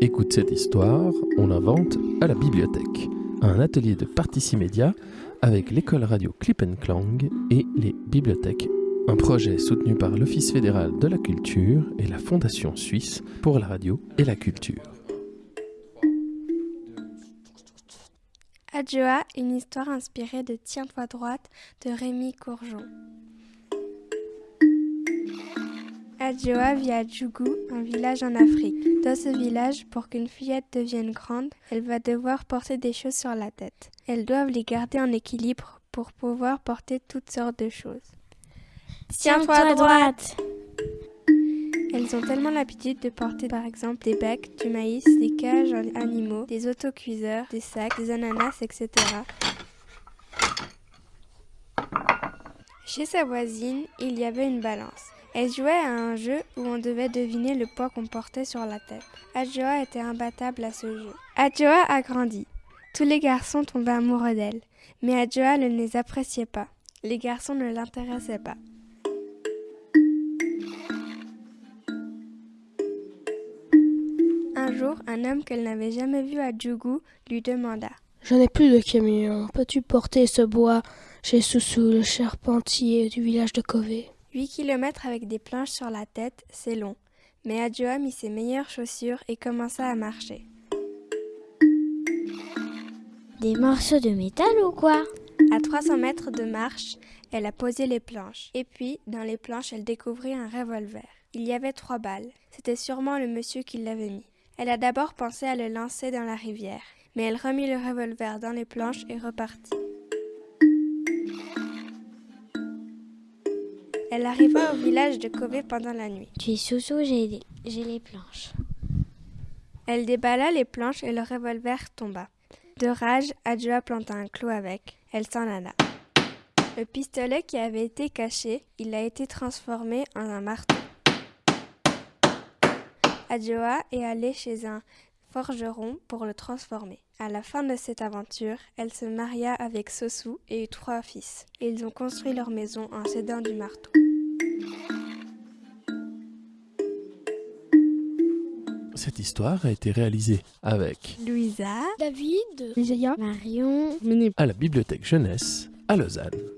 Écoute cette histoire, on l'invente à la bibliothèque. Un atelier de Particimédia avec l'école radio Clip Clang et les bibliothèques. Un projet soutenu par l'Office fédéral de la culture et la Fondation suisse pour la radio et la culture. Adjoa, une histoire inspirée de Tiens-toi droite de Rémi Courgeon. Adjoa vit à Djougou, un village en Afrique. Dans ce village, pour qu'une fillette devienne grande, elle va devoir porter des choses sur la tête. Elles doivent les garder en équilibre pour pouvoir porter toutes sortes de choses. Tiens-toi à droite Elles ont tellement l'habitude de porter par exemple des becs, du maïs, des cages en animaux, des autocuiseurs, des sacs, des ananas, etc. Chez sa voisine, il y avait une balance. Elle jouait à un jeu où on devait deviner le poids qu'on portait sur la tête. Adjoa était imbattable à ce jeu. Adjoa a grandi. Tous les garçons tombaient amoureux d'elle, mais Adjoa ne les appréciait pas. Les garçons ne l'intéressaient pas. Un jour, un homme qu'elle n'avait jamais vu à Djougou lui demanda Je n'ai plus de camion. Peux-tu porter ce bois chez Soussou, le charpentier du village de Kové 8 kilomètres avec des planches sur la tête, c'est long. Mais Adjoa mit ses meilleures chaussures et commença à marcher. Des morceaux de métal ou quoi? À 300 mètres de marche, elle a posé les planches. Et puis, dans les planches, elle découvrit un revolver. Il y avait trois balles. C'était sûrement le monsieur qui l'avait mis. Elle a d'abord pensé à le lancer dans la rivière, mais elle remit le revolver dans les planches et repartit. Elle arriva au village de Kové pendant la nuit. Tu es sous j'ai les planches. Elle déballa les planches et le revolver tomba. De rage, Adjoa planta un clou avec. Elle s'en alla. Le pistolet qui avait été caché, il a été transformé en un marteau. Adjoa est allée chez un forgeron pour le transformer. À la fin de cette aventure, elle se maria avec Sosu et eut trois fils. Ils ont construit leur maison en s'aidant du marteau. Cette histoire a été réalisée avec Louisa, David, Marion, à la bibliothèque jeunesse à Lausanne.